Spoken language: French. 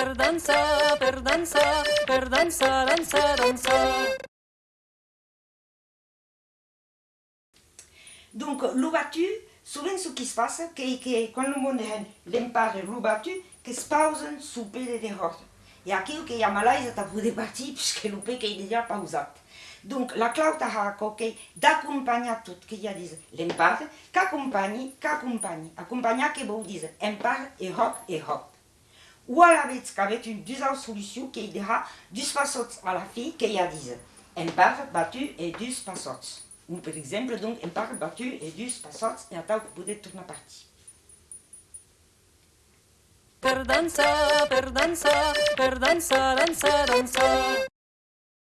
per dansa, per dansa, per dansa, dansa, dansa. Donc, battu, souvent ce qui se passe, c'est que quand le monde l'empare l'eau battu, que se pausen super de derrota. E aquilo que a Malásia está por partir, puisque l'eau que est déjà pausat. Donc, la clauta ha que d'accompagner tout, que ya diz l'empare, qu'accompagne, qu'accompagne. Accompagner que vous diz empare et hop et hop. Ou à la vez qu'avec une deuxième solution qui dira deux passots à la fille, qui ya diz empare battu et deux passots. Ou par exemple, donc, empare battu et deux passots, et attends, vous pouvez tourner partie. Per dansa, per dansa, per dansa, dansa, dansa.